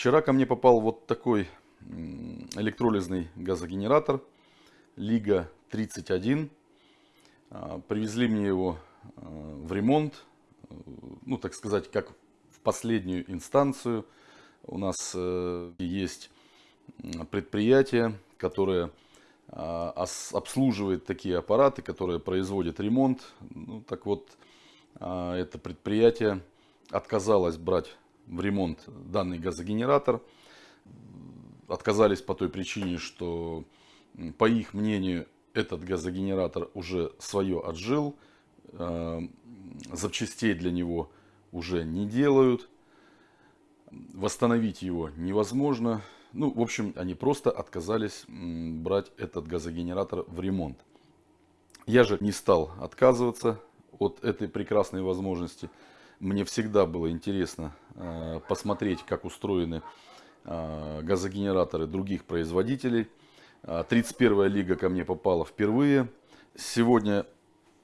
А, вчера ко мне попал вот такой электролизный газогенератор Лига 31. А, привезли мне его а, в ремонт, ну так сказать, как в последнюю инстанцию. У нас э, есть предприятие, которое обслуживает такие аппараты, которые производят ремонт. Ну, так вот, это предприятие отказалось брать в ремонт данный газогенератор. Отказались по той причине, что по их мнению этот газогенератор уже свое отжил. Э, запчастей для него уже не делают. Восстановить его невозможно. Ну, в общем, они просто отказались брать этот газогенератор в ремонт. Я же не стал отказываться от этой прекрасной возможности. Мне всегда было интересно э, посмотреть, как устроены э, газогенераторы других производителей. 31 лига ко мне попала впервые. Сегодня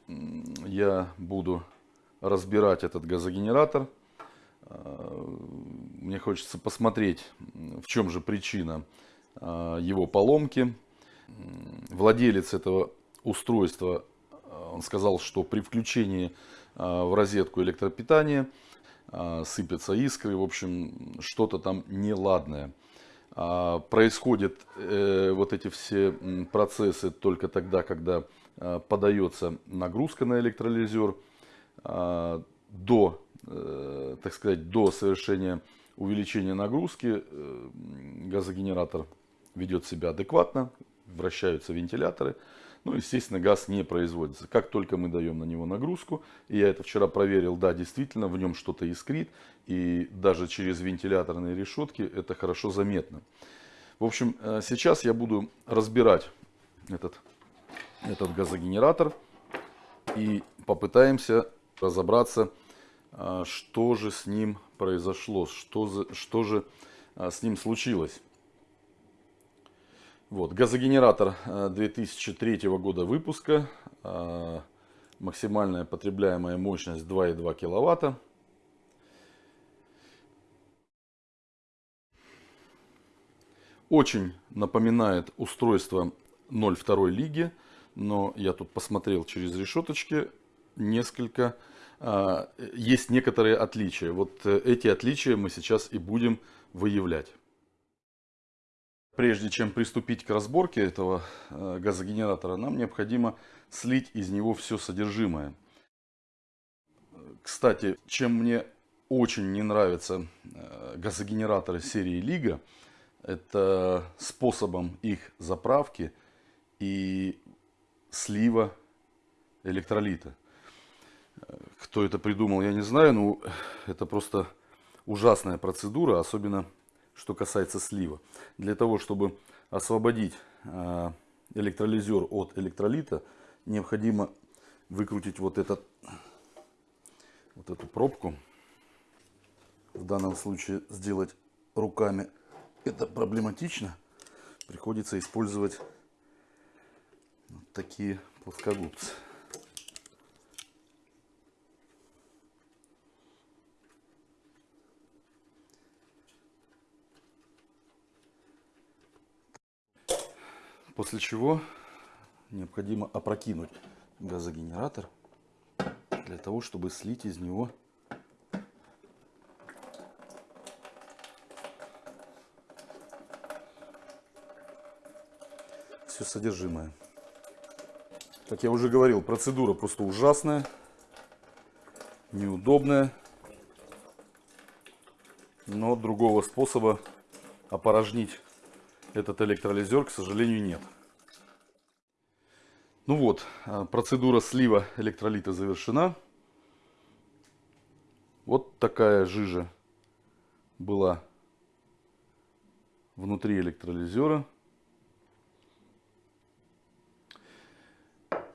я буду разбирать этот газогенератор. Э, мне хочется посмотреть, в чем же причина его поломки. Владелец этого устройства, он сказал, что при включении в розетку электропитания, а, сыпятся искры, в общем, что-то там неладное. А, происходят э, вот эти все процессы только тогда, когда подается нагрузка на электролизер. До, э, так сказать, до совершения увеличения нагрузки э, газогенератор ведет себя адекватно, вращаются вентиляторы. Ну, естественно, газ не производится. Как только мы даем на него нагрузку, и я это вчера проверил, да, действительно, в нем что-то искрит, и даже через вентиляторные решетки это хорошо заметно. В общем, э, сейчас я буду разбирать этот, этот газогенератор и попытаемся разобраться, э, что же с ним произошло, что, за, что же э, с ним случилось. Вот, газогенератор 2003 э, года выпуска. Э, максимальная потребляемая мощность 2,2 киловатта. Очень напоминает устройство 0,2 лиги, но я тут посмотрел через решеточки несколько, э, есть некоторые отличия. Вот эти отличия мы сейчас и будем выявлять. Прежде чем приступить к разборке этого э, газогенератора, нам необходимо слить из него все содержимое. Кстати, чем мне очень не нравятся э, газогенераторы серии Лига, это способом их заправки и слива электролита. Кто это придумал, я не знаю, но это просто ужасная процедура, особенно что касается слива. Для того, чтобы освободить а, электролизер от электролита, необходимо выкрутить вот, этот, вот эту пробку. В данном случае сделать руками это проблематично. Приходится использовать вот такие плоскогубцы. После чего необходимо опрокинуть газогенератор для того, чтобы слить из него все содержимое. Как я уже говорил, процедура просто ужасная, неудобная, но другого способа опорожнить этот электролизер, к сожалению, нет. Ну вот, а, процедура слива электролита завершена. Вот такая жижа была внутри электролизера.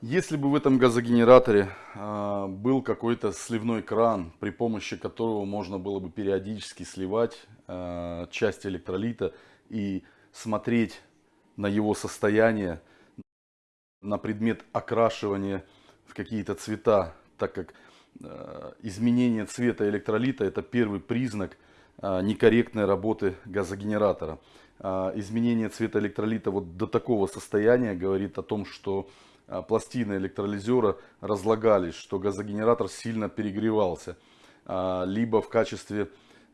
Если бы в этом газогенераторе э, был какой-то сливной кран, при помощи которого можно было бы периодически сливать э, часть электролита и смотреть на его состояние, на предмет окрашивания в какие-то цвета, так как э, изменение цвета электролита это первый признак некорректной работы газогенератора. Изменение цвета электролита вот до такого состояния говорит о том, что пластины электролизера разлагались, что газогенератор сильно перегревался. Либо в качестве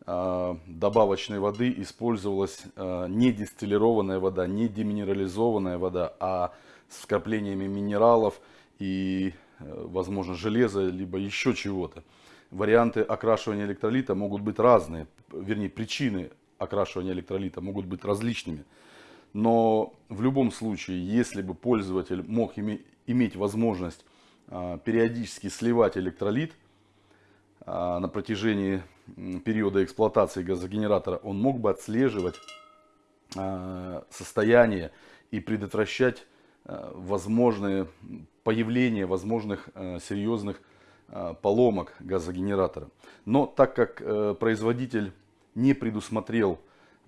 добавочной воды использовалась не дистиллированная вода, не деминерализованная вода, а с вкраплениями минералов и, э, возможно, железа, либо еще чего-то. Варианты окрашивания электролита могут быть разные, вернее, причины окрашивания электролита могут быть различными. Но в любом случае, если бы пользователь мог иметь возможность периодически сливать электролит на протяжении периода эксплуатации газогенератора, он мог бы отслеживать а, состояние и предотвращать Э, возможные появление возможных э, серьезных э, поломок газогенератора. Но так как производитель не предусмотрел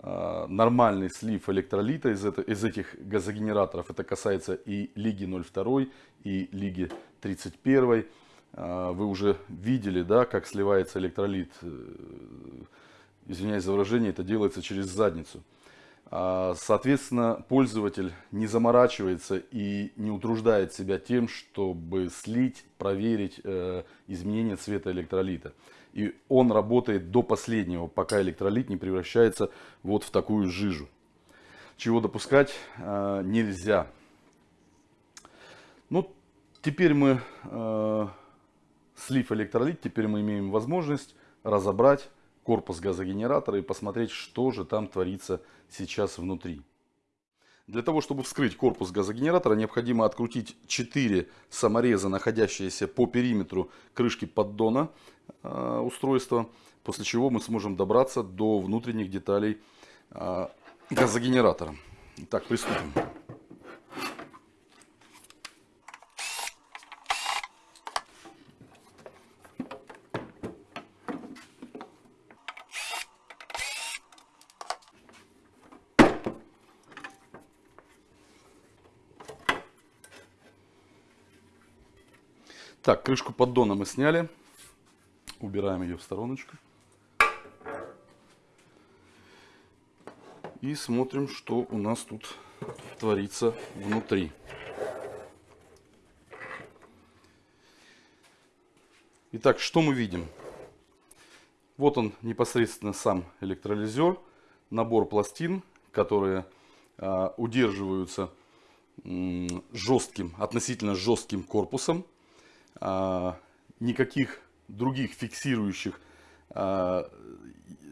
нормальный слив электролита из, из этих газогенераторов, это касается и Лиги 02 и Лиги 31, вы уже видели, да, как сливается электролит, извиняюсь за выражение, это делается через задницу. А, соответственно, пользователь не заморачивается и не утруждает себя тем, чтобы слить, проверить э, изменение цвета электролита. И он работает до последнего, пока электролит не превращается вот в такую жижу. Чего допускать э, нельзя. Ну, теперь мы, э, слив электролит, теперь мы имеем возможность разобрать корпус газогенератора и посмотреть, что же там творится сейчас внутри. Для того, чтобы вскрыть корпус газогенератора, необходимо открутить 4 самореза, находящиеся по периметру крышки поддона э, устройства, после чего мы сможем добраться до внутренних деталей э, газогенератора. Итак, приступим. Так, крышку поддона мы сняли. Убираем ее в стороночку. И смотрим, что у нас тут творится внутри. Итак, что мы видим? Вот он непосредственно сам электролизер, набор пластин, которые э, удерживаются э, жестким, относительно жестким корпусом. А, никаких других фиксирующих а,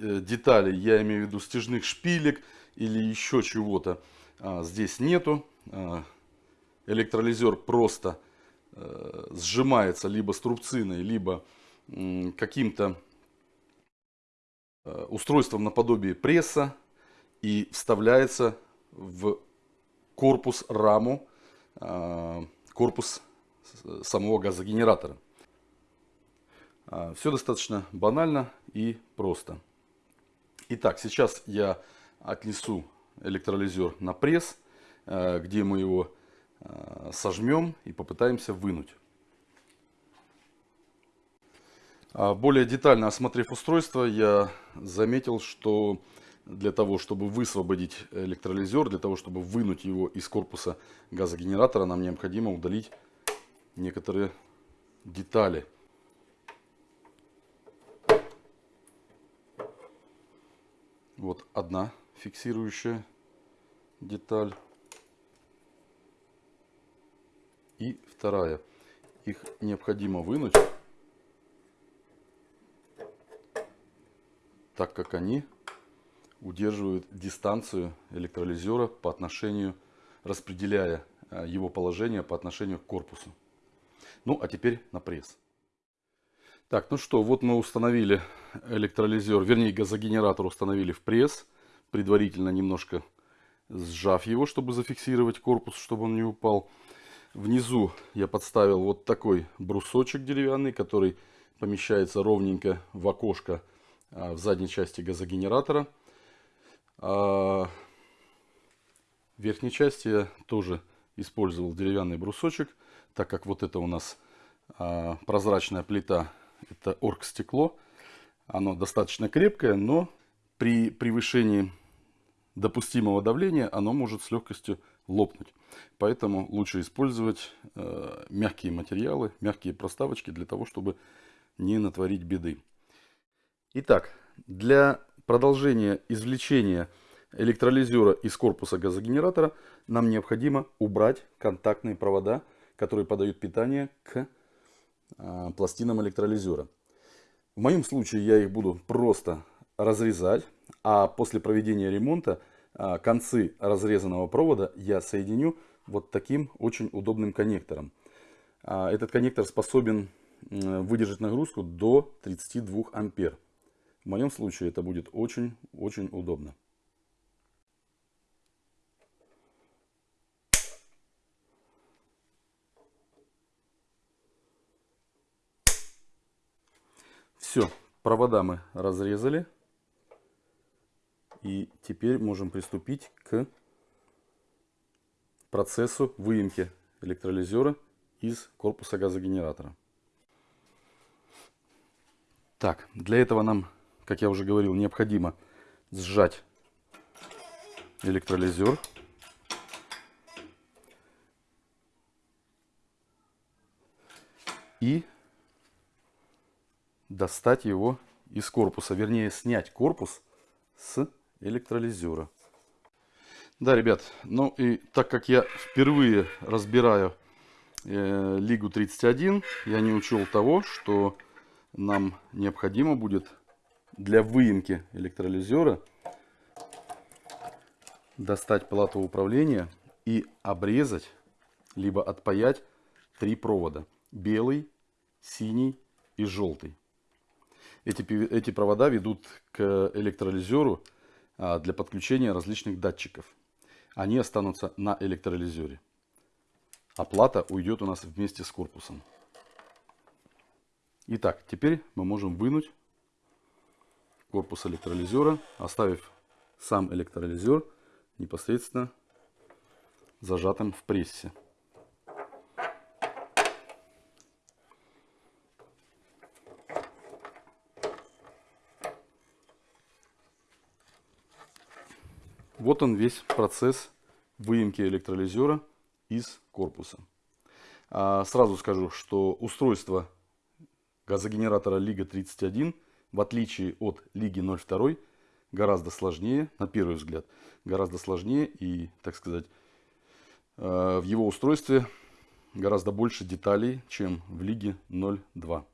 э, деталей, я имею в виду стяжных шпилек или еще чего-то, а, здесь нету. Электролизер просто э, сжимается либо струбциной, либо каким-то э, устройством наподобие пресса и вставляется в корпус раму, корпус самого газогенератора. А, Все достаточно банально и просто. Итак, сейчас я отнесу электролизер на пресс, э, где мы его э, сожмем и попытаемся вынуть. А, более детально осмотрев устройство, я заметил, что для того, чтобы высвободить электролизер, для того, чтобы вынуть его из корпуса газогенератора, нам необходимо удалить некоторые детали. Вот одна фиксирующая деталь. И вторая. Их необходимо вынуть, так как они удерживают дистанцию электролизера по отношению, распределяя э, его положение по отношению к корпусу. Ну, а теперь на пресс. Так, ну что, вот мы установили электролизер, вернее газогенератор установили в пресс, предварительно немножко сжав его, чтобы зафиксировать корпус, чтобы он не упал. Внизу я подставил вот такой брусочек деревянный, который помещается ровненько в окошко а, в задней части газогенератора. А в верхней части я тоже использовал деревянный брусочек так как вот это у нас а, прозрачная плита, это оргстекло, оно достаточно крепкое, но при превышении допустимого давления оно может с легкостью лопнуть. Поэтому лучше использовать э, мягкие материалы, мягкие проставочки для того, чтобы не натворить беды. Итак, для продолжения извлечения электролизера из корпуса газогенератора нам необходимо убрать контактные провода, которые подают питание к э, пластинам электролизера. В моем случае я их буду просто разрезать, а после проведения ремонта э, концы разрезанного провода я соединю вот таким очень удобным коннектором. Э, этот коннектор способен выдержать нагрузку до 32 ампер. В моем случае это будет очень-очень удобно. Все, провода мы разрезали. И теперь можем приступить к процессу выемки электролизера из корпуса газогенератора. Так, для этого нам, как я уже говорил, необходимо сжать электролизер. И достать его из корпуса, вернее снять корпус с электролизера. Да, ребят, ну и так как я впервые разбираю э, Лигу 31, я не учел того, что нам необходимо будет для выемки электролизера достать плату управления и обрезать, либо отпаять три провода. Белый, синий и желтый. Эти, эти провода ведут к электролизеру а, для подключения различных датчиков. Они останутся на электролизере. А плата уйдет у нас вместе с корпусом. Итак, теперь мы можем вынуть корпус электролизера, оставив сам электролизер непосредственно зажатым в прессе. Вот он весь процесс выемки электролизера из корпуса. А сразу скажу, что устройство газогенератора Лига 31, в отличие от Лиги 02, гораздо сложнее, на первый взгляд, гораздо сложнее и, так сказать, э, в его устройстве гораздо больше деталей, чем в Лиге 02.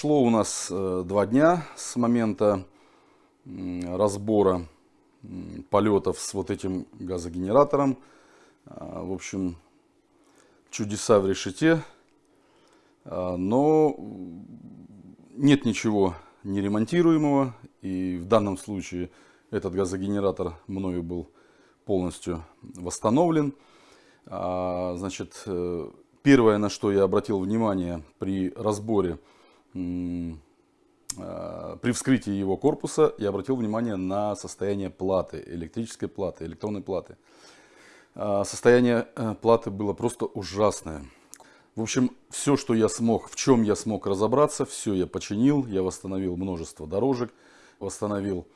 Прошло у нас э, два дня с момента разбора полетов с вот этим газогенератором. А, в общем, чудеса в решете. А, но нет ничего неремонтируемого. И в данном случае этот газогенератор мною был полностью восстановлен. А, значит, э, Первое, на что я обратил внимание при разборе, при вскрытии его корпуса, я обратил внимание на состояние платы, электрической платы, электронной платы. А, состояние э, платы было просто ужасное. В общем, все, что я смог, в чем я смог разобраться, все я починил. Я восстановил множество дорожек, восстановил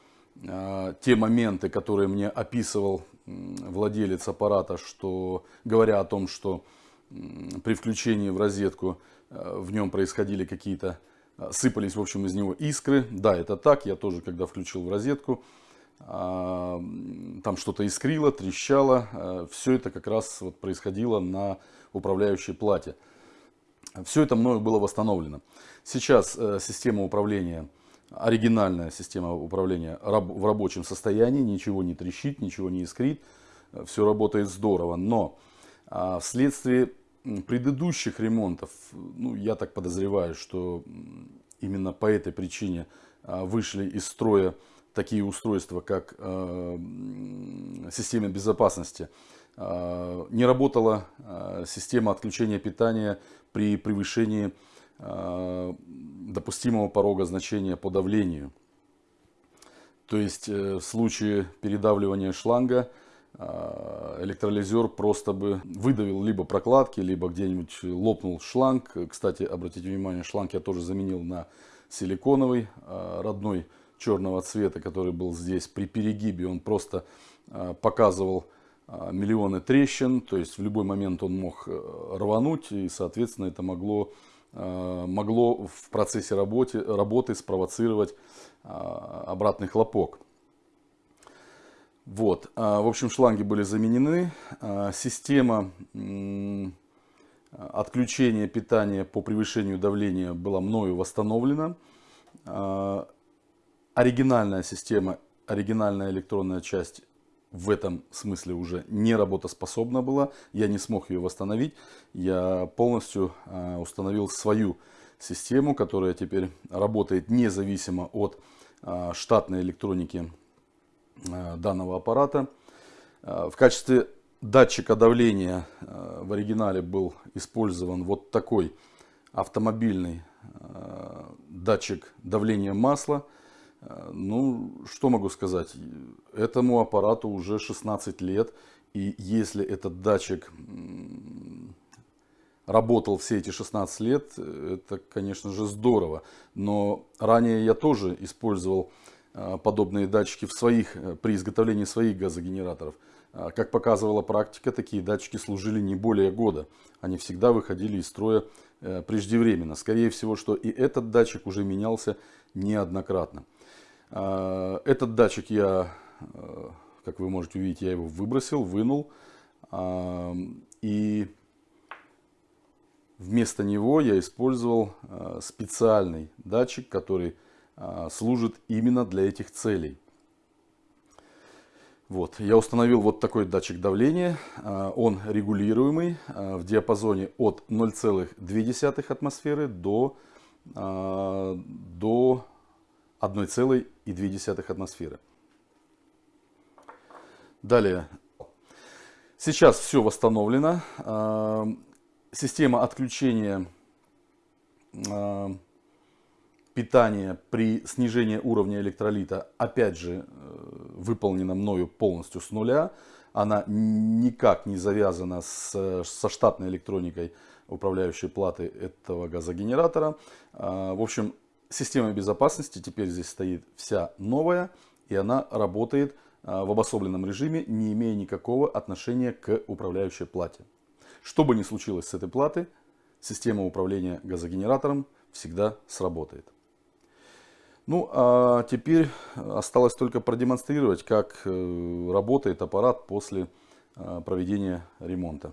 э, те моменты, которые мне описывал владелец аппарата, что, говоря о том, что при включении в розетку э, в нем происходили какие-то, э, сыпались в общем из него искры. Да, это так, я тоже когда включил в розетку, а, там что-то искрило, трещало. Э, Все это как раз вот происходило на управляющей плате. Все это мною было восстановлено. Сейчас система управления оригинальная система управления в рабочем состоянии, ничего не трещит, ничего не искрит, все работает здорово. Но а, вследствие предыдущих ремонтов, ну, я так подозреваю, что именно по этой причине а, вышли из строя такие устройства, как а, система безопасности. Не работала система отключения питания при превышении допустимого порога значения по давлению. То есть э, в случае передавливания шланга электролизер просто бы выдавил либо прокладки, либо где-нибудь лопнул шланг. Кстати, обратите внимание, шланг я тоже заменил на силиконовый, а, родной черного цвета, который был здесь. При перегибе он просто а, показывал миллионы трещин, то есть в любой момент он мог э, рвануть, и, соответственно, это могло, могло в процессе работы, работы спровоцировать обратный хлопок. Вот, а, в общем, шланги были заменены. А, система отключения питания по превышению давления была мною восстановлена. А, оригинальная система, оригинальная электронная часть в этом смысле уже не работоспособна была. Я не смог ее восстановить. Я полностью установил свою систему, которая теперь работает независимо от штатной электроники данного аппарата. Э, в качестве датчика давления э, в оригинале был использован вот такой автомобильный датчик давления масла. Ну, что могу сказать, этому аппарату уже 16 лет. И если этот датчик работал все эти 16 лет, это, конечно же, здорово. Но ранее я тоже использовал Э, подобные датчики в своих, э, при изготовлении своих газогенераторов. Э, как показывала практика, такие датчики служили не более года. Они всегда выходили из строя преждевременно. Скорее всего, что и этот датчик уже менялся неоднократно. Этот датчик я, как вы можете увидеть, я его выбросил, вынул. И вместо него я использовал специальный датчик, который служит именно для этих целей. Вот, я установил вот такой датчик давления. А, он регулируемый а, в диапазоне от 0,2 атмосферы до, до 1,2 атмосферы. Далее. Сейчас все восстановлено. Система отключения питание при снижении уровня электролита, опять же, э, выполнена мною полностью с нуля. Она никак не завязана с, со штатной электроникой управляющей платы этого газогенератора. А, в общем, система безопасности теперь здесь стоит вся новая, и она работает а, в обособленном режиме, не имея никакого отношения к управляющей плате. Что бы ни случилось с этой платой, система управления газогенератором всегда сработает. Ну, а теперь осталось только продемонстрировать, как э, работает аппарат после э, проведения ремонта.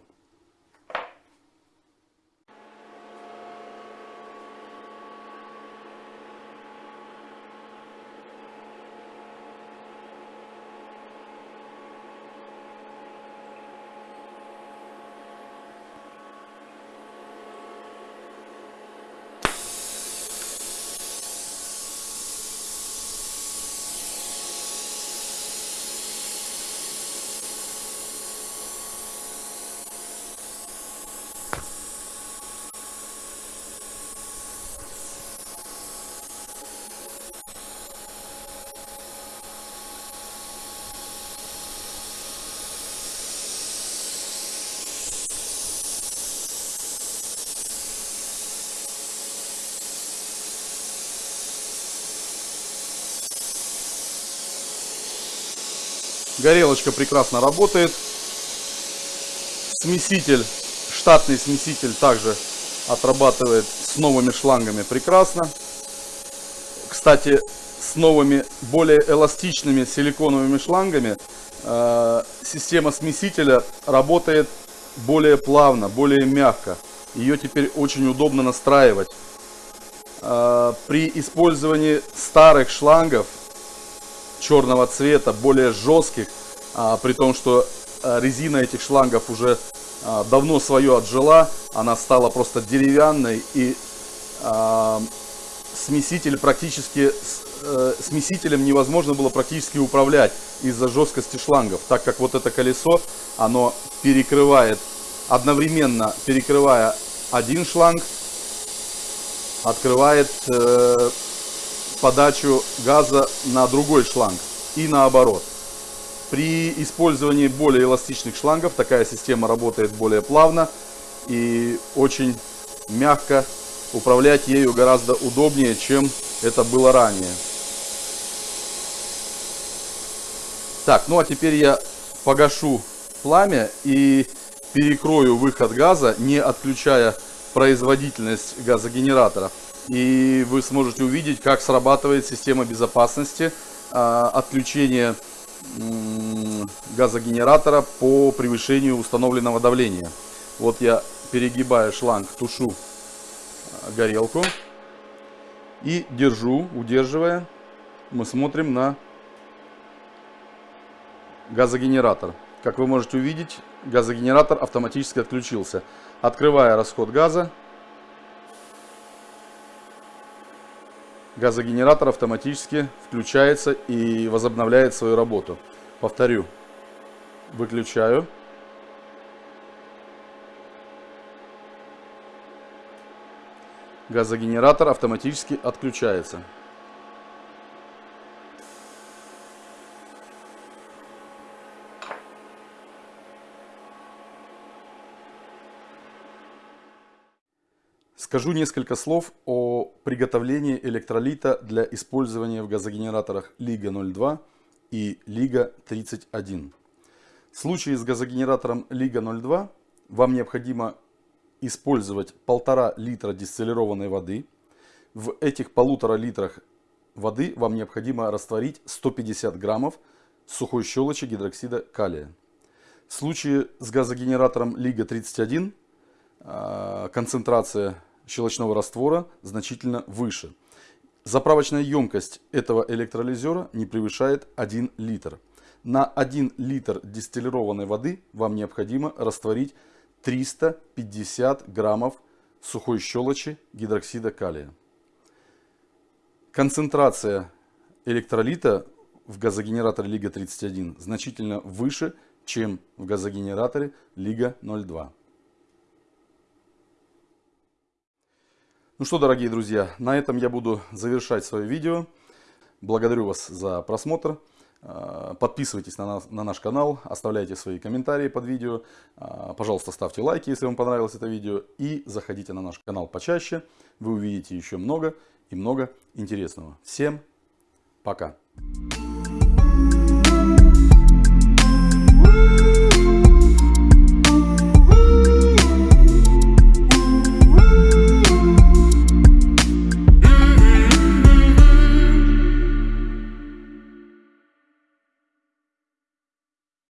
Горелочка прекрасно работает. Смеситель, штатный смеситель также отрабатывает с новыми шлангами прекрасно. Кстати, с новыми, более эластичными силиконовыми шлангами э, система смесителя работает более плавно, более мягко. Ее теперь очень удобно настраивать. э, при использовании старых шлангов черного цвета, более жестких, а, при том, что э, резина этих шлангов уже а, давно свое отжила, она стала просто деревянной и а, смеситель практически, э, смесителем невозможно было практически управлять из-за жесткости шлангов, так как вот это колесо, оно перекрывает, одновременно перекрывая один шланг, открывает э, подачу газа на другой шланг и наоборот. При использовании более эластичных шлангов такая система работает более плавно и очень мягко управлять ею гораздо удобнее, чем это было ранее. Так, ну а теперь я погашу пламя и перекрою выход газа, не отключая производительность газогенератора. И вы сможете увидеть, как срабатывает система безопасности э, отключения газогенератора по превышению установленного давления. Вот я перегибаю шланг, тушу горелку и держу, удерживая, мы смотрим на газогенератор. Как вы можете увидеть, газогенератор автоматически отключился. Открывая расход газа, газогенератор автоматически включается и возобновляет свою работу. Повторю, выключаю. газогенератор автоматически отключается. Скажу несколько слов о приготовлении электролита для использования в газогенераторах Лига-02 и Лига-31. В случае с газогенератором Лига-02 вам необходимо использовать полтора литра дистиллированной воды. В этих полутора литрах воды вам необходимо растворить 150 граммов сухой щелочи гидроксида калия. В случае с газогенератором Лига-31 а, концентрация щелочного раствора значительно выше. Заправочная емкость этого электролизера не превышает 1 литр. На 1 литр дистиллированной воды вам необходимо растворить 350 граммов сухой щелочи гидроксида калия. Концентрация электролита в газогенераторе Лига-31 значительно выше, чем в газогенераторе Лига-02. Ну что, дорогие друзья, на этом я буду завершать свое видео. Благодарю вас за просмотр. Э, подписывайтесь на, нас, на наш канал, оставляйте свои комментарии под видео. Э, пожалуйста, ставьте лайки, если вам понравилось это видео. И заходите на наш канал почаще. Вы увидите еще много и много интересного. Всем пока!